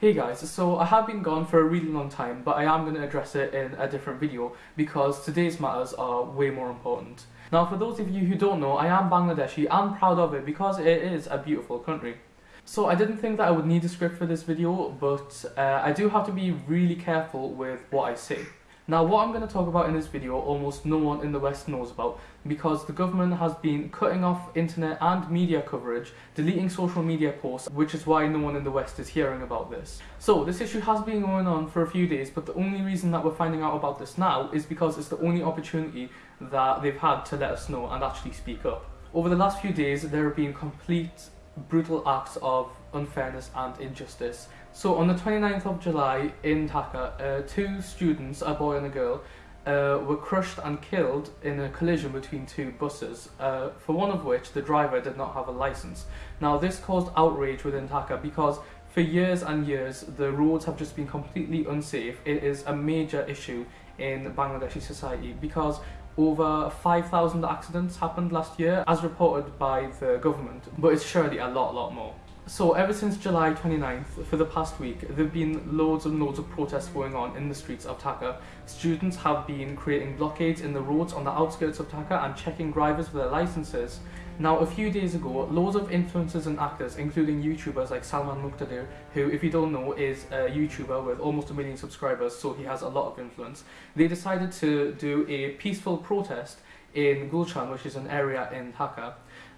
Hey guys, so I have been gone for a really long time, but I am going to address it in a different video because today's matters are way more important. Now for those of you who don't know, I am Bangladeshi and proud of it because it is a beautiful country. So I didn't think that I would need a script for this video, but uh, I do have to be really careful with what I say. Now what I'm going to talk about in this video almost no one in the West knows about because the government has been cutting off internet and media coverage, deleting social media posts, which is why no one in the West is hearing about this. So this issue has been going on for a few days, but the only reason that we're finding out about this now is because it's the only opportunity that they've had to let us know and actually speak up. Over the last few days, there have been complete brutal acts of unfairness and injustice. So on the 29th of July in Dhaka, uh, two students, a boy and a girl, uh, were crushed and killed in a collision between two buses, uh, for one of which the driver did not have a license. Now this caused outrage within Dhaka because for years and years the roads have just been completely unsafe. It is a major issue in Bangladeshi society because over 5,000 accidents happened last year as reported by the government, but it's surely a lot, lot more. So ever since July 29th, for the past week, there have been loads and loads of protests going on in the streets of Dhaka. Students have been creating blockades in the roads on the outskirts of Dhaka and checking drivers for their licenses. Now, a few days ago, loads of influencers and actors, including YouTubers like Salman Muqtadir, who, if you don't know, is a YouTuber with almost a million subscribers, so he has a lot of influence, they decided to do a peaceful protest in Gulshan, which is an area in Dhaka.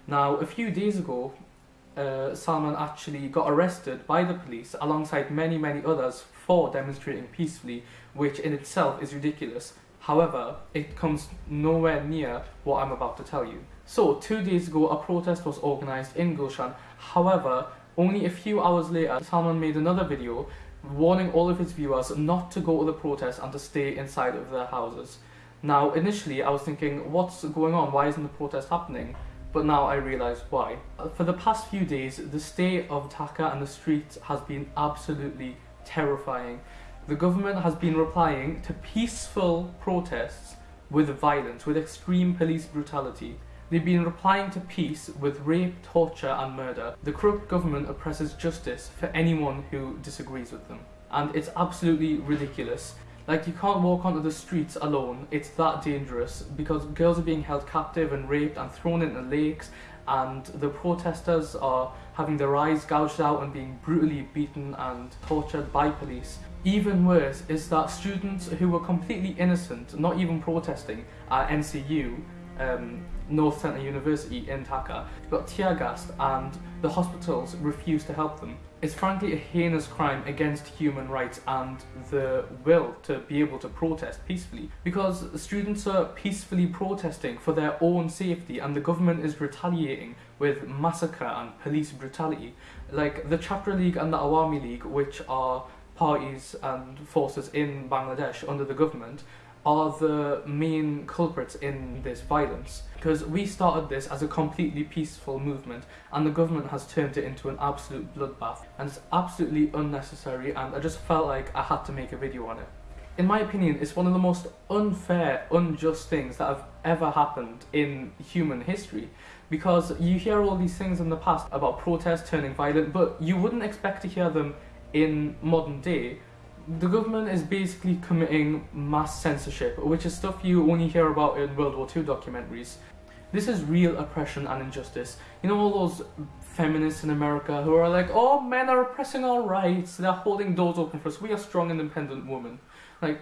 Now, a few days ago, uh, Salman actually got arrested by the police alongside many, many others for demonstrating peacefully, which in itself is ridiculous. However, it comes nowhere near what I'm about to tell you. So, two days ago, a protest was organised in Gulshan. However, only a few hours later, Salman made another video warning all of his viewers not to go to the protest and to stay inside of their houses. Now, initially, I was thinking, what's going on? Why isn't the protest happening? But now I realise why. Uh, for the past few days, the state of Dhaka and the streets has been absolutely terrifying. The government has been replying to peaceful protests with violence, with extreme police brutality. They've been replying to peace with rape, torture and murder. The corrupt government oppresses justice for anyone who disagrees with them. And it's absolutely ridiculous. Like, you can't walk onto the streets alone, it's that dangerous, because girls are being held captive and raped and thrown into lakes, and the protesters are having their eyes gouged out and being brutally beaten and tortured by police. Even worse is that students who were completely innocent, not even protesting, at NSU, um, North South University in Dhaka got tear gassed and the hospitals refused to help them. It's frankly a heinous crime against human rights and the will to be able to protest peacefully because students are peacefully protesting for their own safety and the government is retaliating with massacre and police brutality. Like the Chhatra League and the Awami League, which are parties and forces in Bangladesh under the government, are the main culprits in this violence. Because we started this as a completely peaceful movement and the government has turned it into an absolute bloodbath. And it's absolutely unnecessary and I just felt like I had to make a video on it. In my opinion, it's one of the most unfair, unjust things that have ever happened in human history. Because you hear all these things in the past about protests turning violent but you wouldn't expect to hear them in modern day the government is basically committing mass censorship, which is stuff you only hear about in World War II documentaries. This is real oppression and injustice. You know all those feminists in America who are like, oh, men are oppressing our rights, they're holding doors open for us, we are strong independent women. Like,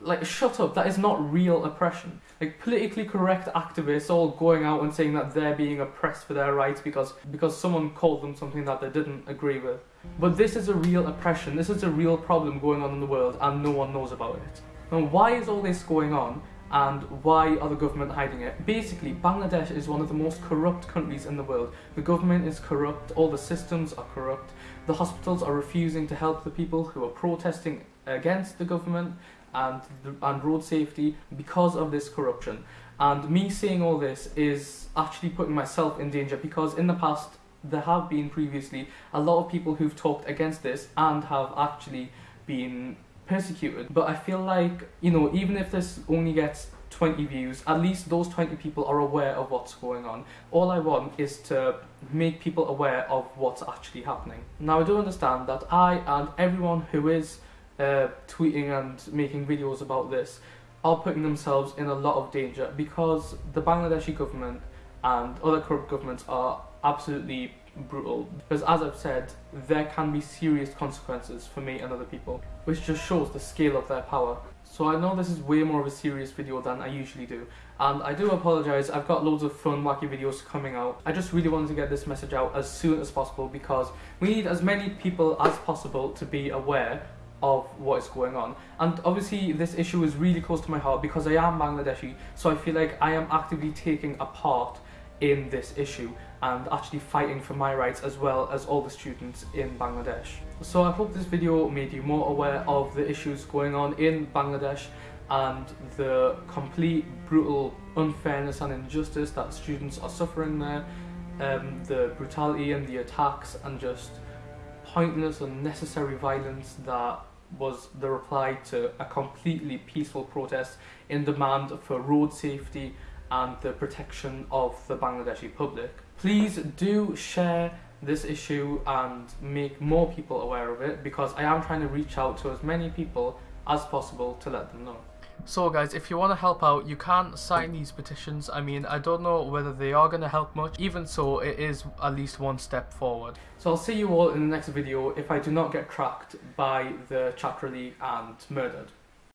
like shut up that is not real oppression. Like politically correct activists all going out and saying that they're being oppressed for their rights because because someone called them something that they didn't agree with. But this is a real oppression. This is a real problem going on in the world and no one knows about it. And why is all this going on and why are the government hiding it? Basically, Bangladesh is one of the most corrupt countries in the world. The government is corrupt, all the systems are corrupt, the hospitals are refusing to help the people who are protesting against the government, and, and road safety because of this corruption. And me saying all this is actually putting myself in danger because in the past there have been previously a lot of people who've talked against this and have actually been persecuted. But I feel like, you know, even if this only gets 20 views, at least those 20 people are aware of what's going on. All I want is to make people aware of what's actually happening. Now, I do understand that I and everyone who is uh, tweeting and making videos about this are putting themselves in a lot of danger because the Bangladeshi government and other corrupt governments are absolutely brutal. Because as I've said, there can be serious consequences for me and other people, which just shows the scale of their power. So I know this is way more of a serious video than I usually do, and I do apologise, I've got loads of fun, wacky videos coming out. I just really wanted to get this message out as soon as possible because we need as many people as possible to be aware of what is going on. And obviously this issue is really close to my heart because I am Bangladeshi, so I feel like I am actively taking a part in this issue and actually fighting for my rights as well as all the students in Bangladesh. So I hope this video made you more aware of the issues going on in Bangladesh and the complete brutal unfairness and injustice that students are suffering there, um, the brutality and the attacks and just pointless unnecessary violence that was the reply to a completely peaceful protest in demand for road safety and the protection of the Bangladeshi public. Please do share this issue and make more people aware of it because I am trying to reach out to as many people as possible to let them know. So guys, if you want to help out, you can sign these petitions. I mean, I don't know whether they are going to help much. Even so, it is at least one step forward. So I'll see you all in the next video if I do not get tracked by the Chhatra League and murdered.